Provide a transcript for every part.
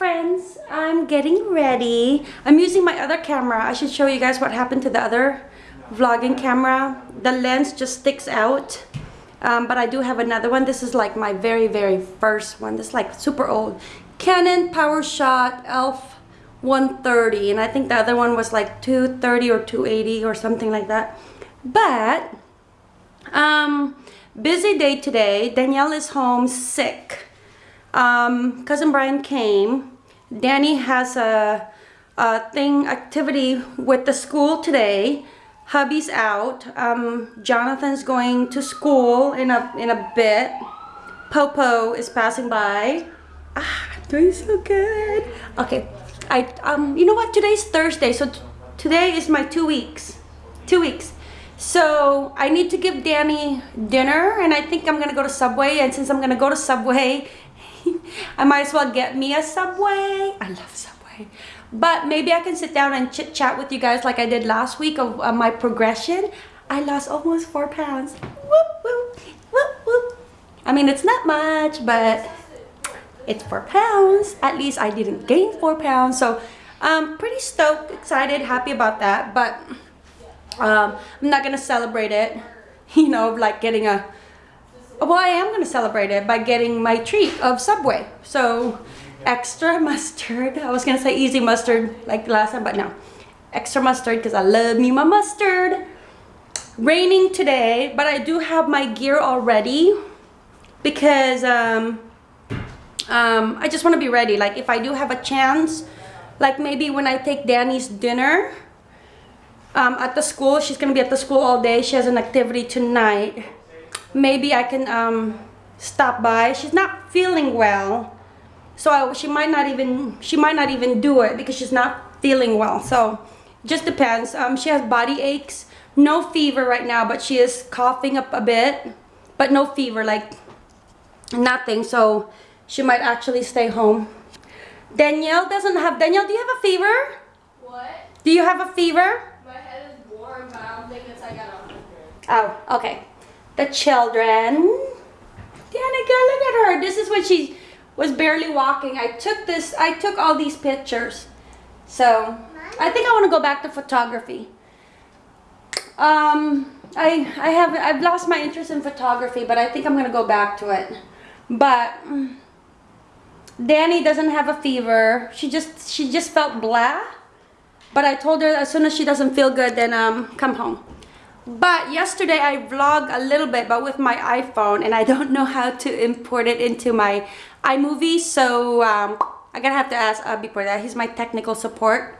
friends, I'm getting ready. I'm using my other camera. I should show you guys what happened to the other vlogging camera. The lens just sticks out. Um, but I do have another one. This is like my very, very first one. This is like super old. Canon PowerShot ELPH 130. And I think the other one was like 230 or 280 or something like that. But, um, busy day today. Danielle is home sick. Um, Cousin Brian came. Danny has a, a thing, activity with the school today hubby's out. Um, Jonathan's going to school in a in a bit. Popo is passing by. Ah, doing so good. Okay, I um, you know what? Today's Thursday, so today is my two weeks. Two weeks. So I need to give Danny dinner, and I think I'm gonna go to Subway. And since I'm gonna go to Subway, I might as well get me a Subway. I love Subway. But maybe I can sit down and chit chat with you guys like I did last week of uh, my progression. I lost almost four pounds. Whoop, whoop, whoop, whoop. I mean, it's not much, but it's four pounds. At least I didn't gain four pounds. So I'm pretty stoked, excited, happy about that. But um, I'm not going to celebrate it, you know, like getting a, well, I am going to celebrate it by getting my treat of Subway. So extra mustard. I was gonna say easy mustard like last time, but no. Extra mustard because I love me my mustard. Raining today, but I do have my gear already because um, um, I just want to be ready. Like if I do have a chance, like maybe when I take Danny's dinner um, at the school, she's gonna be at the school all day. She has an activity tonight. Maybe I can um, stop by. She's not feeling well. So I, she might not even she might not even do it because she's not feeling well. So just depends. Um, she has body aches. No fever right now but she is coughing up a bit but no fever like nothing. So she might actually stay home. Danielle doesn't have Danielle do you have a fever? What? Do you have a fever? My head is warm but I don't think it's like at 100 oh okay the children Danica look at her this is when she was barely walking. I took this, I took all these pictures. So I think I want to go back to photography. Um, I, I have, I've lost my interest in photography, but I think I'm going to go back to it. But Danny doesn't have a fever. She just, she just felt blah. But I told her as soon as she doesn't feel good, then um, come home. But yesterday I vlogged a little bit, but with my iPhone, and I don't know how to import it into my iMovie, so um, I'm gonna have to ask Abby for that. He's my technical support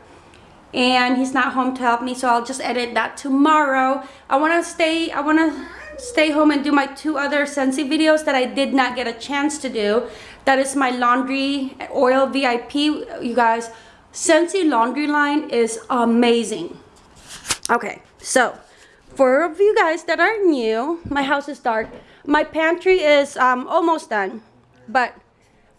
and he's not home to help me, so I'll just edit that tomorrow. I wanna stay, I wanna stay home and do my two other Scentsy videos that I did not get a chance to do. That is my laundry oil VIP, you guys. Scentsy laundry line is amazing. Okay, so for you guys that are new, my house is dark. My pantry is um, almost done, but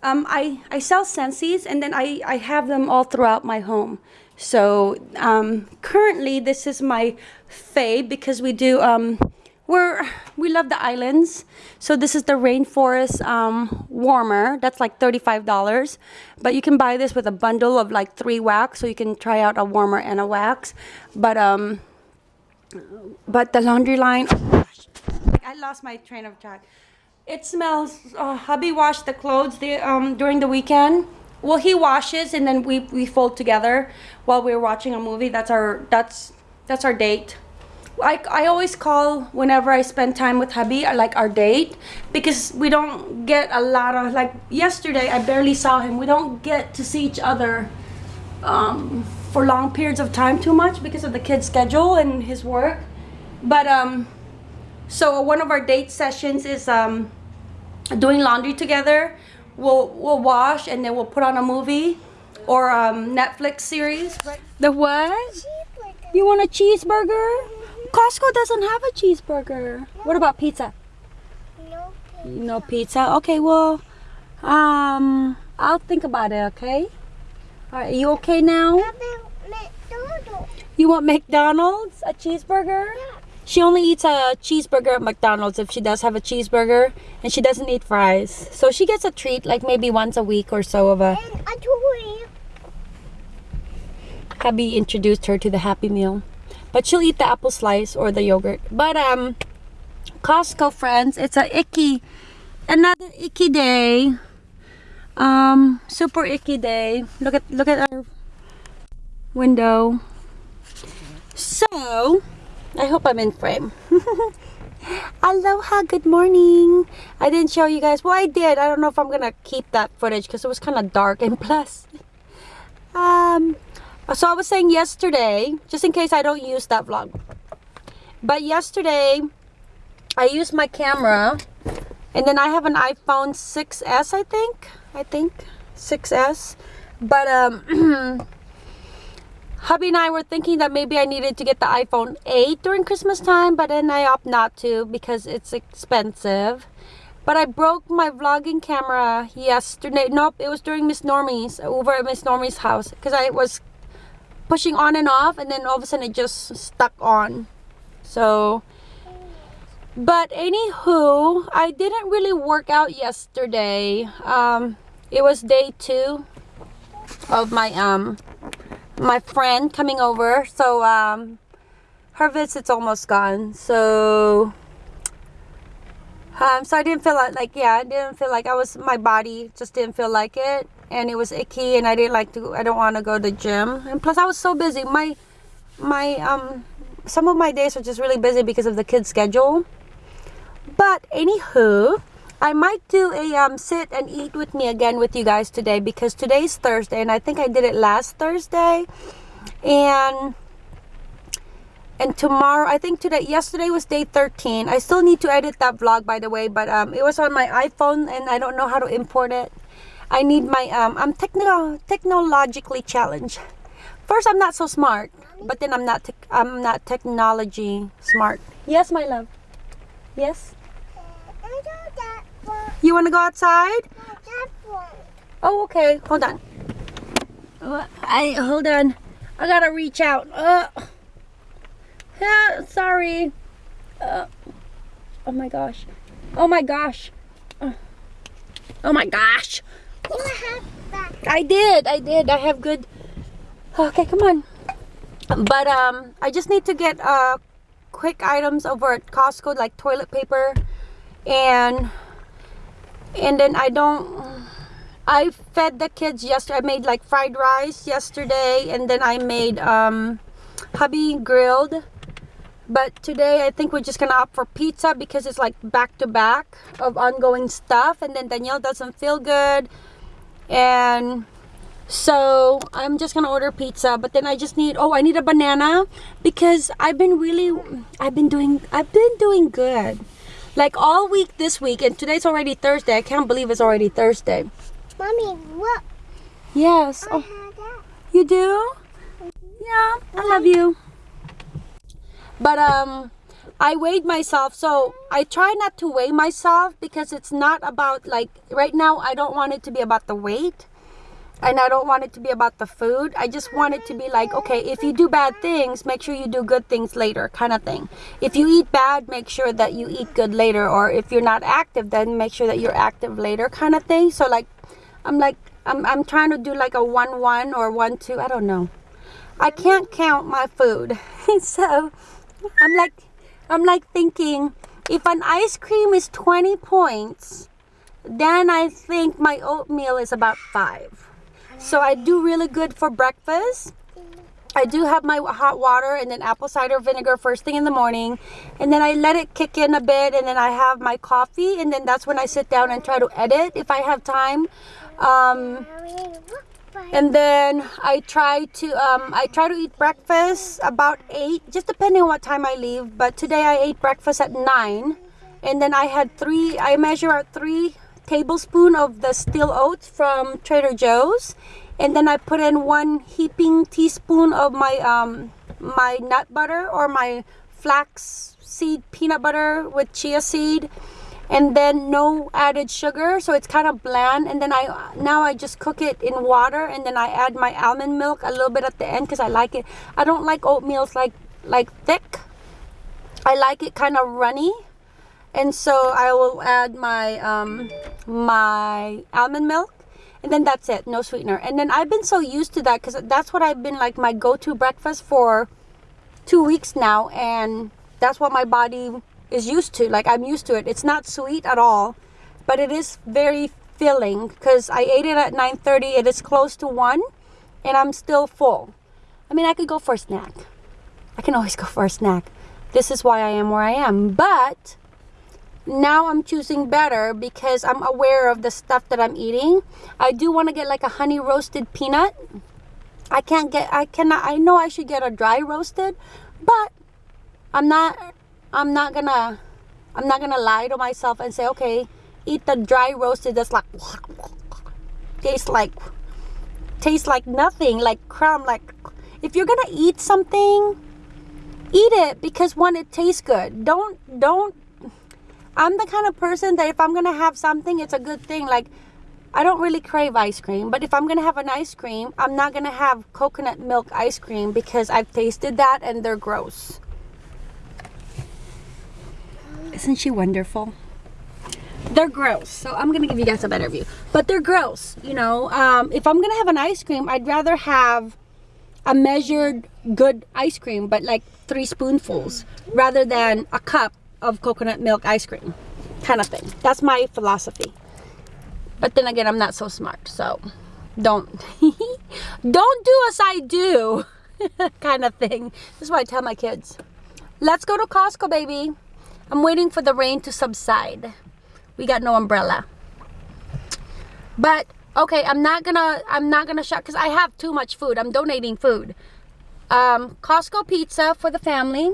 um, I, I sell Scentsy's and then I, I have them all throughout my home. So um, currently this is my fave because we do, um, we're, we love the islands. So this is the Rainforest um, warmer. That's like $35. But you can buy this with a bundle of like three wax. So you can try out a warmer and a wax. But, um, but the laundry line, I lost my train of thought. It smells, uh, hubby washed the clothes the, um, during the weekend. Well, he washes and then we, we fold together while we're watching a movie. That's our, that's, that's our date. I, I always call whenever I spend time with hubby, like our date, because we don't get a lot of, like yesterday I barely saw him. We don't get to see each other um, for long periods of time too much because of the kid's schedule and his work. But um, so one of our date sessions is um, doing laundry together. We'll, we'll wash and then we'll put on a movie or um, Netflix series. The what? You want a cheeseburger? Costco doesn't have a cheeseburger. What about pizza? No pizza. No pizza? Okay, well, um, I'll think about it, okay? Right, you okay now? You want McDonald's? A cheeseburger? Yeah. She only eats a cheeseburger at McDonald's if she does have a cheeseburger, and she doesn't eat fries. So she gets a treat like maybe once a week or so of a. And a toy. Hubby introduced her to the Happy Meal, but she'll eat the apple slice or the yogurt. But um, Costco friends, it's a icky, another icky day. Um, super icky day. Look at look at our window. So, I hope I'm in frame. Aloha, good morning. I didn't show you guys. Well, I did. I don't know if I'm gonna keep that footage because it was kind of dark and plus, um, so I was saying yesterday, just in case I don't use that vlog. But yesterday, I used my camera, and then I have an iPhone 6s, I think. I think 6s. But um, hubby and I were thinking that maybe I needed to get the iPhone 8 during Christmas time, but then I opt not to because it's expensive. But I broke my vlogging camera yesterday. Nope, it was during Miss Normie's, over at Miss Normie's house. Because I was pushing on and off and then all of a sudden it just stuck on. So, but anywho, I didn't really work out yesterday. Um, it was day two of my um my friend coming over. So um her visit's almost gone. So um so i didn't feel like, like yeah i didn't feel like i was my body just didn't feel like it. And it was icky and i didn't like to i don't want to go to the gym. And plus i was so busy. My my um some of my days are just really busy because of the kids schedule. But anywho I might do a um, sit and eat with me again with you guys today because today's Thursday and I think I did it last Thursday. And and tomorrow I think today yesterday was day 13 I still need to edit that vlog by the way but um, it was on my iPhone and I don't know how to import it. I need my um, I'm technologically challenged. First I'm not so smart but then I'm not I'm not technology smart. Yes my love. Yes? I know that. You want to go outside Oh, okay. Hold on. Uh, I hold on. I gotta reach out. Uh, yeah, sorry. Uh, oh my gosh. Oh my gosh. Uh, oh my gosh. I did. I did. I have good. Okay, come on. But um, I just need to get uh quick items over at Costco like toilet paper and and then I don't I fed the kids yesterday I made like fried rice yesterday and then I made um hubby grilled. But today I think we're just gonna opt for pizza because it's like back to back of ongoing stuff and then Danielle doesn't feel good. And so I'm just gonna order pizza but then I just need oh I need a banana because I've been really I've been doing I've been doing good like all week this week and today's already Thursday. I can't believe it's already Thursday. Mommy, look. yes. I oh. that. you do? Yeah I love you. But um I weighed myself so I try not to weigh myself because it's not about like right now I don't want it to be about the weight and I don't want it to be about the food. I just want it to be like, okay, if you do bad things, make sure you do good things later, kind of thing. If you eat bad, make sure that you eat good later. Or if you're not active, then make sure that you're active later, kind of thing. So like, I'm like, I'm, I'm trying to do like a 1 1 or 1 2. I don't know. I can't count my food. so I'm like, I'm like thinking, if an ice cream is 20 points, then I think my oatmeal is about 5. So I do really good for breakfast. I do have my hot water and then apple cider vinegar first thing in the morning. And then I let it kick in a bit and then I have my coffee and then that's when I sit down and try to edit if I have time. Um, and then I try to um, I try to eat breakfast about eight, just depending on what time I leave. But today I ate breakfast at nine, and then I had three. I measure out three tablespoon of the steel oats from Trader Joe's, and then I put in one heaping teaspoon of my um, my nut butter or my flax seed peanut butter with chia seed. And then no added sugar so it's kind of bland. And then I now I just cook it in water and then I add my almond milk a little bit at the end because I like it. I don't like oatmeals like like thick. I like it kind of runny. And so I will add my um, my almond milk and then that's it no sweetener. And then i've been so used to that because that's what i've been like my go-to breakfast for two weeks now and that's what my body is used to like i'm used to it. It's not sweet at all but it is very filling because i ate it at 9.30 it is close to 1 and i'm still full. I mean i could go for a snack. I can always go for a snack. This is why i am where i am but now I'm choosing better because I'm aware of the stuff that I'm eating. I do want to get like a honey roasted peanut. I can't get I cannot I know I should get a dry roasted, but I'm not I'm not gonna I'm not gonna lie to myself and say, okay, eat the dry roasted that's like tastes like tastes like nothing, like crumb, like if you're gonna eat something, eat it because one, it tastes good. Don't don't I'm the kind of person that if I'm gonna have something, it's a good thing. Like, I don't really crave ice cream, but if I'm gonna have an ice cream, I'm not gonna have coconut milk ice cream because I've tasted that and they're gross. Isn't she wonderful? They're gross, so I'm gonna give you guys a better view. But they're gross, you know. Um, if I'm gonna have an ice cream, I'd rather have a measured good ice cream, but like three spoonfuls, rather than a cup of coconut milk ice cream kind of thing. That's my philosophy. But then again i'm not so smart so don't don't do as i do kind of thing. This is what i tell my kids. Let's go to costco baby. I'm waiting for the rain to subside. We got no umbrella. But okay i'm not gonna i'm not gonna shop because i have too much food. I'm donating food. Um costco pizza for the family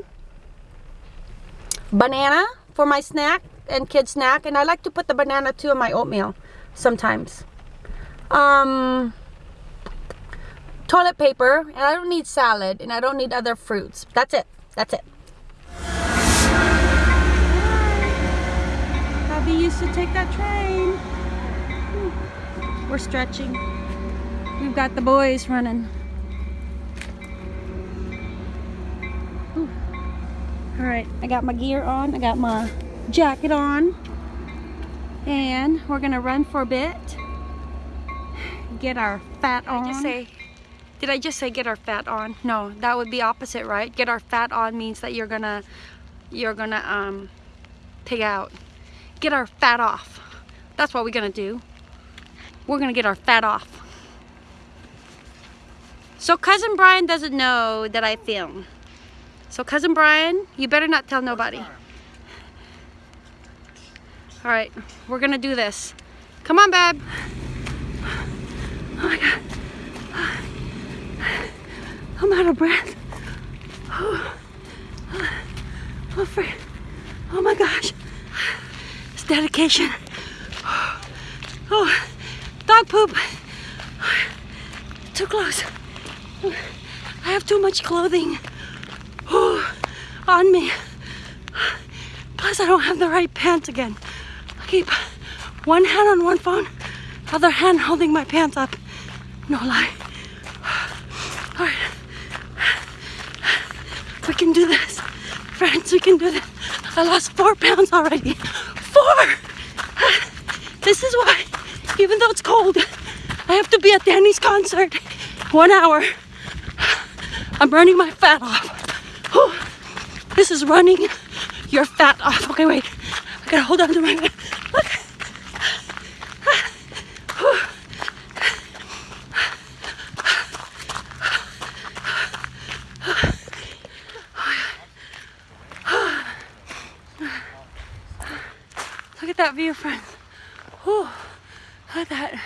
banana for my snack and kid snack and I like to put the banana too in my oatmeal sometimes. Um toilet paper and I don't need salad and I don't need other fruits. That's it. That's it. Abby used to take that train. We're stretching. We've got the boys running all right i got my gear on i got my jacket on and we're gonna run for a bit. Get our fat on did I just say did i just say get our fat on? No that would be opposite right? Get our fat on means that you're gonna you're gonna um pig out. Get our fat off. That's what we're gonna do. We're gonna get our fat off. So cousin brian doesn't know that i film so cousin Brian, you better not tell nobody. All right, we're gonna do this. Come on, babe. Oh my God. I'm out of breath. Oh, oh, oh my gosh. It's dedication. Oh, dog poop. Too close. I have too much clothing on me. Plus I don't have the right pants again. I keep one hand on one phone, other hand holding my pants up. No lie. All right. We can do this. Friends, we can do this. I lost four pounds already. Four! This is why, even though it's cold, I have to be at Danny's concert. One hour. I'm burning my fat off. This is running your fat off. Okay, wait. I gotta hold on to my Look. Look at that view, friends. Whew. Look at that.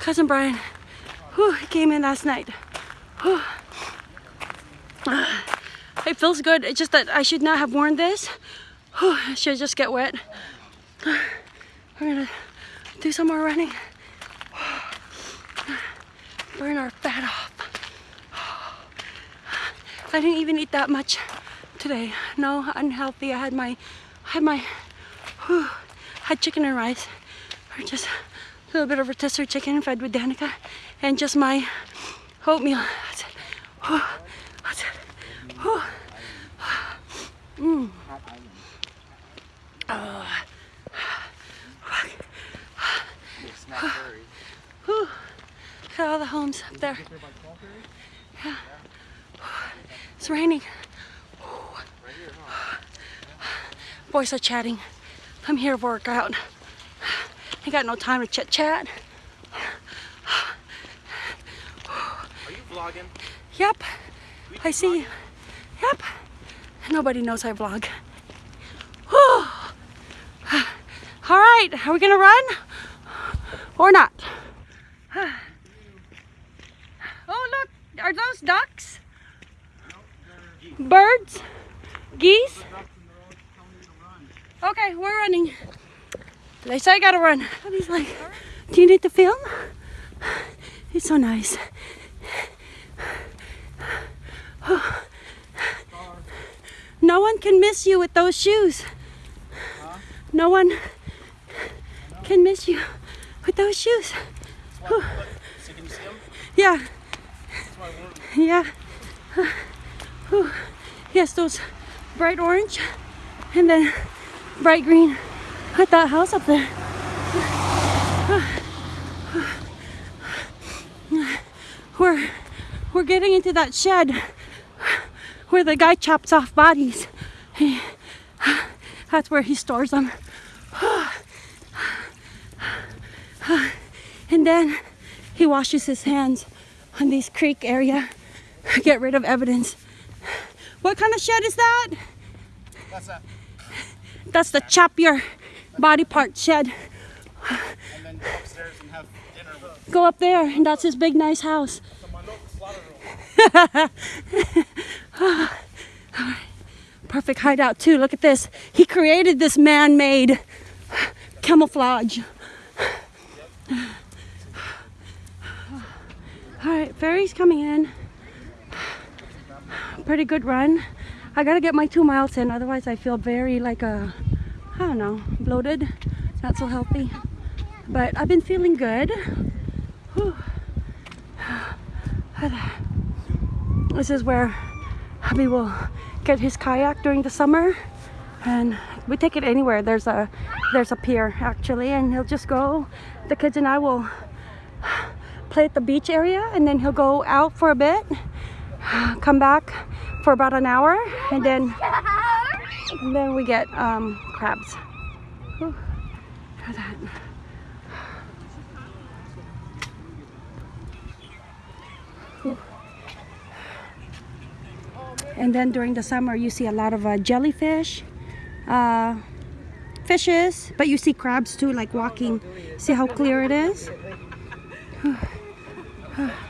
Cousin Brian, whew, he came in last night. it feels good. It's just that I should not have worn this. I should just get wet. We're gonna do some more running. Burn our fat off. I didn't even eat that much today. No, unhealthy. I had my, I had my, whew, had chicken and rice, or just a little bit of rotisserie chicken fed with Danica, and just my oatmeal. What's it? Whew. Mm. Oh. Whew. Look at all the homes up there. Yeah. It's raining. Boys are chatting. I'm here to work out. I got no time to chit chat. Are you vlogging? Yep. I see you. Yep. Nobody knows I vlog. All right, are we gonna run or not? Oh, look, are those ducks? Birds? Geese? Okay, we're running. They say I gotta run. He's like, Do you need to film? It's so nice. No one can miss you with those shoes. No one can miss you with those shoes. Yeah, yeah. Yes, those bright orange and then bright green at that house up there. We're we're getting into that shed where the guy chops off bodies. He, that's where he stores them. And then he washes his hands on this creek area, to get rid of evidence. What kind of shed is that? That's that. That's the chop your body part shed. And then go upstairs and have dinner with Go up there, and that's his big nice house. Perfect hideout too. Look at this. He created this man-made camouflage. All right, ferry's coming in. Pretty good run. I gotta get my two miles in, otherwise I feel very like a, I don't know, bloated, not so healthy. But I've been feeling good. Whew. This is where hubby will get his kayak during the summer. And we take it anywhere. There's a there's a pier actually and he'll just go. The kids and I will play at the beach area and then he'll go out for a bit come back for about an hour and then and then we get um, crabs Whew. Look at that. And then during the summer, you see a lot of uh, jellyfish, uh, fishes, but you see crabs too, like walking. See how clear it is?